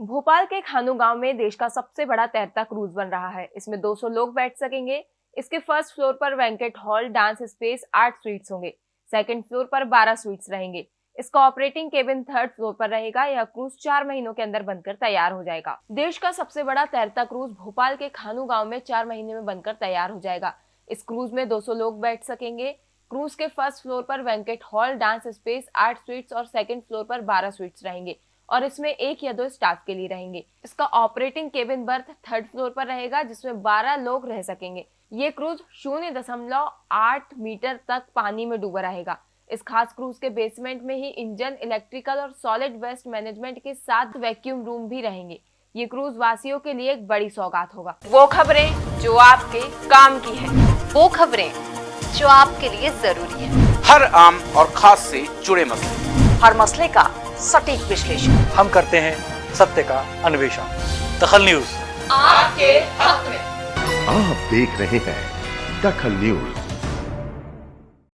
भोपाल के खानू गाँव में देश का सबसे बड़ा तैरता क्रूज बन रहा है। इसमें 200 लोग बैठ सकेंगे। इसके फ़र्स्ट फ्लोर पर वेंकट हॉल, डांस स्पेस, आठ स्वीट्स होंगे। सेकंड फ्लोर पर 12 स्वीट्स रहेंगे। इसका ऑपरेटिंग केबिन थर्ड फ्लोर पर रहेगा। यह क्रूज चार महीनों के अंदर बनकर तैयार हो जाएगा। देश का सबसे बड़ा तैरता क्रूज भोपाल के खानू गाँव में चार महीने में बनकर तैयार हो जाएगा। इस क्रूज में 200 लोग बैठ सकेंगे। क्रूज के फ़र्स्ट फ्लोर पर वेंकट हॉल, डांस स्पेस, आठ स्वीट्स और सेकंड फ्लोर पर 12 स्वीट्स रहेंगे। और इसमें एक या दो स्टाफ के लिए रहेंगे। इसका operating cabin berth third floor पर रहेगा जिसमें 12 लोग रह सकेंगे। ये क्रूज शून्य दशमलव आठ मीटर तक पानी में डूबा रहेगा। इस खास क्रूज के बेसमेंट में ही इंजन इलेक्ट्रिकल और सॉलिड वेस्ट मैनेजमेंट के साथ वैक्यूम रूम भी रहेंगे। ये क्रूज वासियों के लिए एक बड़ी सौगात होगा। वो खबरें जो आपके काम की है। वो खबरें जो आपके लिए ज़रूरी है। हर आम और खास से जुड़े मसले। हर मसले का सटीक विश्लेषण। हम करते हैं सत्य का अन्वेषण। दखल न्यूज़। आपके हक में। आप देख रहे हैं दखल न्यूज़।